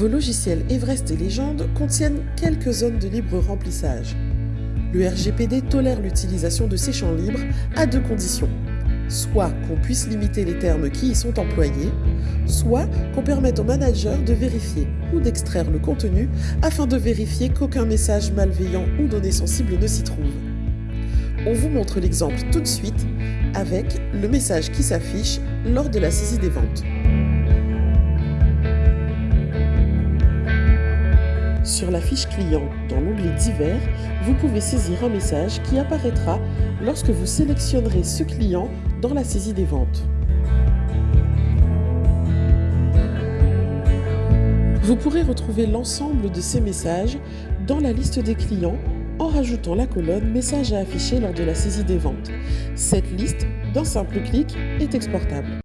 Vos logiciels Everest et Légende contiennent quelques zones de libre remplissage. Le RGPD tolère l'utilisation de ces champs libres à deux conditions. Soit qu'on puisse limiter les termes qui y sont employés, soit qu'on permette au manager de vérifier ou d'extraire le contenu afin de vérifier qu'aucun message malveillant ou données sensibles ne s'y trouve. On vous montre l'exemple tout de suite avec le message qui s'affiche lors de la saisie des ventes. Sur la fiche client, dans l'onglet Divers, vous pouvez saisir un message qui apparaîtra lorsque vous sélectionnerez ce client dans la saisie des ventes. Vous pourrez retrouver l'ensemble de ces messages dans la liste des clients en rajoutant la colonne « Message à afficher lors de la saisie des ventes ». Cette liste, d'un simple clic, est exportable.